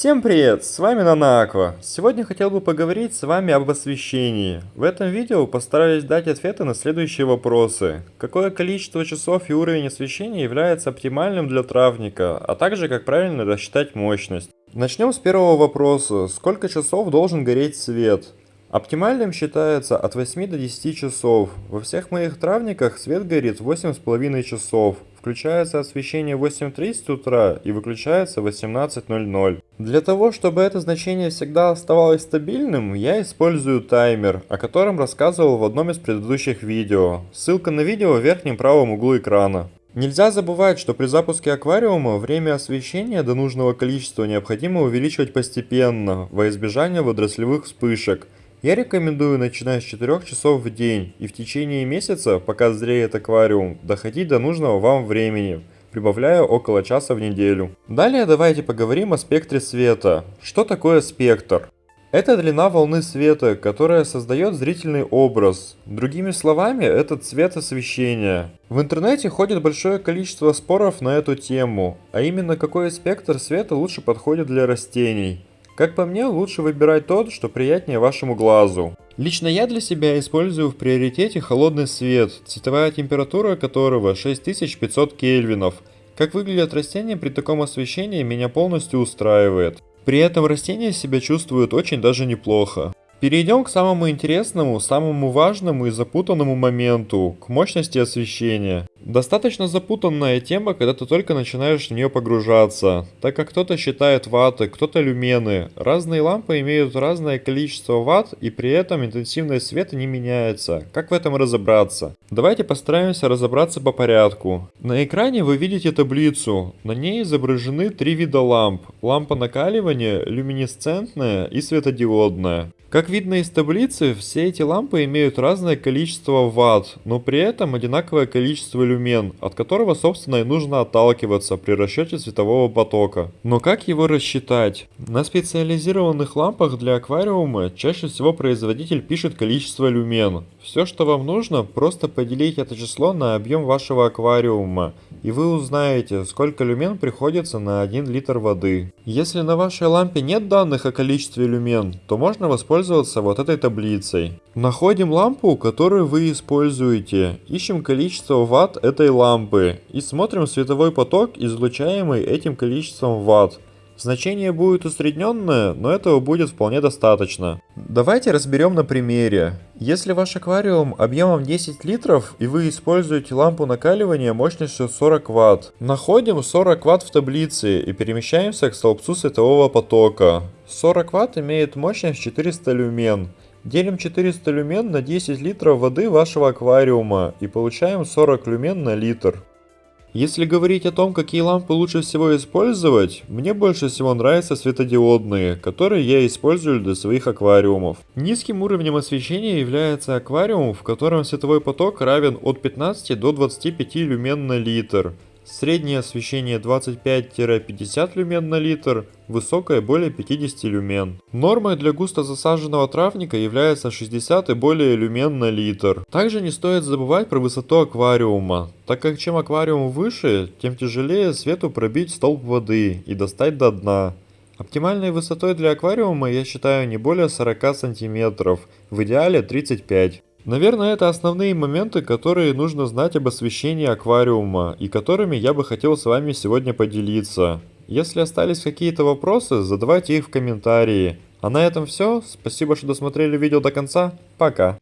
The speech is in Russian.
Всем привет, с вами Нанаква. Сегодня хотел бы поговорить с вами об освещении. В этом видео постараюсь дать ответы на следующие вопросы. Какое количество часов и уровень освещения является оптимальным для травника, а также как правильно рассчитать мощность. Начнем с первого вопроса. Сколько часов должен гореть свет? Оптимальным считается от 8 до 10 часов. Во всех моих травниках свет горит 8,5 часов. Включается освещение в 8.30 утра и выключается в 18.00. Для того, чтобы это значение всегда оставалось стабильным, я использую таймер, о котором рассказывал в одном из предыдущих видео. Ссылка на видео в верхнем правом углу экрана. Нельзя забывать, что при запуске аквариума время освещения до нужного количества необходимо увеличивать постепенно, во избежание водорослевых вспышек – я рекомендую начинать с 4 часов в день и в течение месяца, пока зреет аквариум, доходить до нужного вам времени, прибавляя около часа в неделю. Далее давайте поговорим о спектре света. Что такое спектр? Это длина волны света, которая создает зрительный образ. Другими словами, это цвет освещения. В интернете ходит большое количество споров на эту тему, а именно какой спектр света лучше подходит для растений. Как по мне, лучше выбирать тот, что приятнее вашему глазу. Лично я для себя использую в приоритете холодный свет, цветовая температура которого 6500 кельвинов. Как выглядят растения при таком освещении меня полностью устраивает. При этом растения себя чувствуют очень даже неплохо. Перейдем к самому интересному, самому важному и запутанному моменту, к мощности освещения. Достаточно запутанная тема, когда ты только начинаешь в нее погружаться, так как кто-то считает ватты, кто-то люмены. Разные лампы имеют разное количество ватт и при этом интенсивность света не меняется. Как в этом разобраться? Давайте постараемся разобраться по порядку. На экране вы видите таблицу, на ней изображены три вида ламп. Лампа накаливания, люминесцентная и светодиодная. Как видно из таблицы, все эти лампы имеют разное количество ватт, но при этом одинаковое количество люмен, от которого собственно и нужно отталкиваться при расчете светового потока. Но как его рассчитать? На специализированных лампах для аквариума чаще всего производитель пишет количество люмен. Все что вам нужно, просто поделить это число на объем вашего аквариума, и вы узнаете, сколько люмен приходится на 1 литр воды. Если на вашей лампе нет данных о количестве люмен, то можно воспользоваться вот этой таблицей. Находим лампу, которую вы используете, ищем количество ватт этой лампы и смотрим световой поток, излучаемый этим количеством ватт. Значение будет усредненное, но этого будет вполне достаточно. Давайте разберем на примере. Если ваш аквариум объемом 10 литров и вы используете лампу накаливания мощностью 40 Вт, находим 40 Вт в таблице и перемещаемся к столбцу светового потока. 40 Вт имеет мощность 400 люмен. Делим 400 люмен на 10 литров воды вашего аквариума и получаем 40 люмен на литр. Если говорить о том, какие лампы лучше всего использовать, мне больше всего нравятся светодиодные, которые я использую для своих аквариумов. Низким уровнем освещения является аквариум, в котором световой поток равен от 15 до 25 люмен на литр. Среднее освещение 25-50 люмен на литр, высокое более 50 люмен. Нормой для густо засаженного травника является 60 и более люмен на литр. Также не стоит забывать про высоту аквариума, так как чем аквариум выше, тем тяжелее свету пробить столб воды и достать до дна. Оптимальной высотой для аквариума я считаю не более 40 сантиметров, в идеале 35. Наверное, это основные моменты, которые нужно знать об освещении аквариума и которыми я бы хотел с вами сегодня поделиться. Если остались какие-то вопросы, задавайте их в комментарии. А на этом все. Спасибо, что досмотрели видео до конца. Пока.